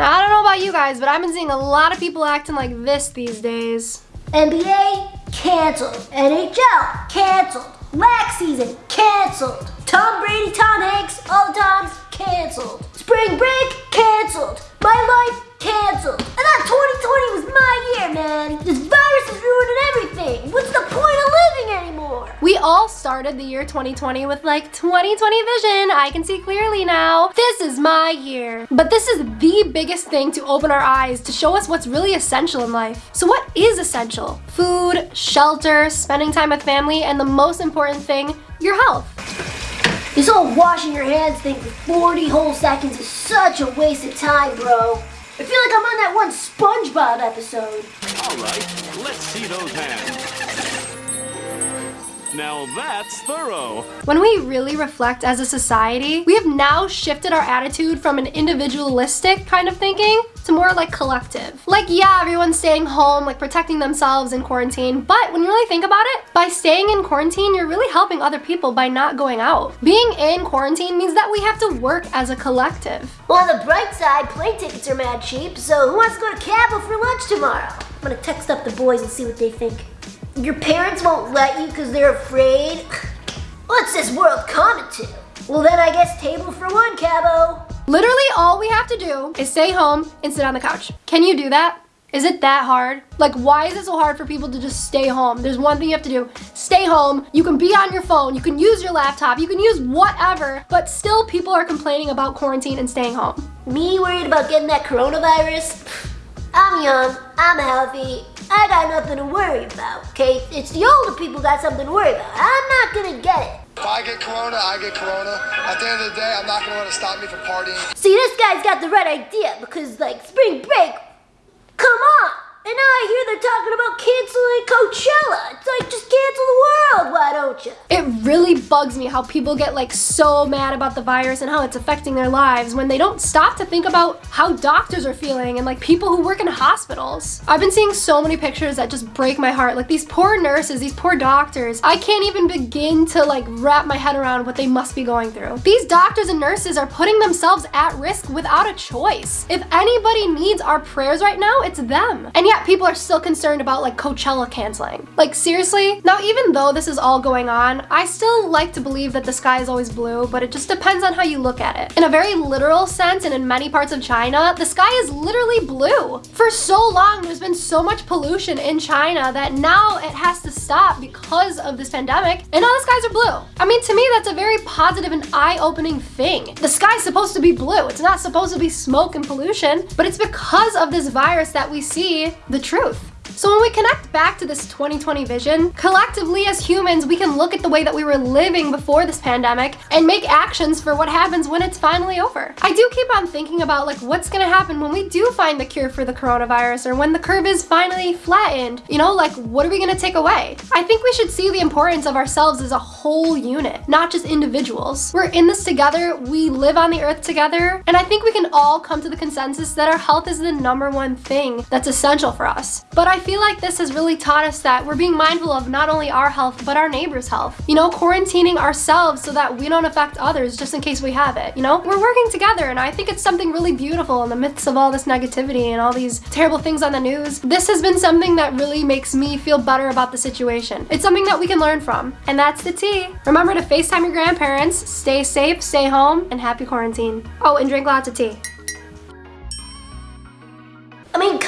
Now, I don't know about you guys, but I've been seeing a lot of people acting like this these days. NBA canceled. NHL canceled. Lax season canceled. Tom Brady, Tom Hanks, all the times canceled. Spring break canceled. All started the year 2020 with like 2020 vision. I can see clearly now. This is my year. But this is the biggest thing to open our eyes to show us what's really essential in life. So what is essential? Food, shelter, spending time with family, and the most important thing, your health. This whole washing your hands thing for 40 whole seconds is such a waste of time, bro. I feel like I'm on that one SpongeBob episode. All right, let's see those hands. Now that's thorough. When we really reflect as a society, we have now shifted our attitude from an individualistic kind of thinking to more like collective. Like, yeah, everyone's staying home, like protecting themselves in quarantine, but when you really think about it, by staying in quarantine, you're really helping other people by not going out. Being in quarantine means that we have to work as a collective. Well, on the bright side, plane tickets are mad cheap, so who wants to go to Cabo for lunch tomorrow? I'm gonna text up the boys and see what they think. Your parents won't let you because they're afraid? What's this world coming to? Well then I guess table for one, Cabo. Literally all we have to do is stay home and sit on the couch. Can you do that? Is it that hard? Like, why is it so hard for people to just stay home? There's one thing you have to do. Stay home. You can be on your phone. You can use your laptop. You can use whatever. But still, people are complaining about quarantine and staying home. Me worried about getting that coronavirus? I'm young. I'm healthy. I got nothing to worry about, okay? It's the older people got something to worry about. I'm not gonna get it. If I get corona, I get corona. At the end of the day, I'm not gonna let it stop me from partying. See, this guy's got the right idea because, like, spring break, come on! And now I hear they're talking about canceling Coachella. It's like, just cancel the world, why don't you? It really bugs me how people get like so mad about the virus and how it's affecting their lives when they don't stop to think about how doctors are feeling and like people who work in hospitals. I've been seeing so many pictures that just break my heart. Like these poor nurses, these poor doctors. I can't even begin to like wrap my head around what they must be going through. These doctors and nurses are putting themselves at risk without a choice. If anybody needs our prayers right now, it's them. And yet people are still concerned about like Coachella canceling. Like seriously? Now even though this is all going on, I still like to believe that the sky is always blue, but it just depends on how you look at it. In a very literal sense and in many parts of China, the sky is literally blue. For so long, there's been so much pollution in China that now it has to stop because of this pandemic and now the skies are blue. I mean, to me, that's a very positive and eye-opening thing. The sky's supposed to be blue. It's not supposed to be smoke and pollution, but it's because of this virus that we see the truth. So when we connect back to this 2020 vision, collectively as humans, we can look at the way that we were living before this pandemic and make actions for what happens when it's finally over. I do keep on thinking about like what's gonna happen when we do find the cure for the coronavirus or when the curve is finally flattened. You know, like what are we gonna take away? I think we should see the importance of ourselves as a whole unit, not just individuals. We're in this together, we live on the earth together, and I think we can all come to the consensus that our health is the number one thing that's essential for us. But I feel like this has really taught us that we're being mindful of not only our health, but our neighbor's health. You know, quarantining ourselves so that we don't affect others just in case we have it. You know, we're working together and I think it's something really beautiful in the midst of all this negativity and all these terrible things on the news. This has been something that really makes me feel better about the situation. It's something that we can learn from. And that's the tea. Remember to FaceTime your grandparents, stay safe, stay home, and happy quarantine. Oh, and drink lots of tea.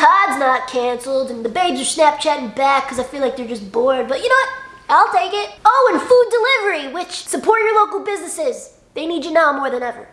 Todd's not canceled, and the babes are Snapchatting back because I feel like they're just bored, but you know what? I'll take it. Oh, and food delivery, which support your local businesses. They need you now more than ever.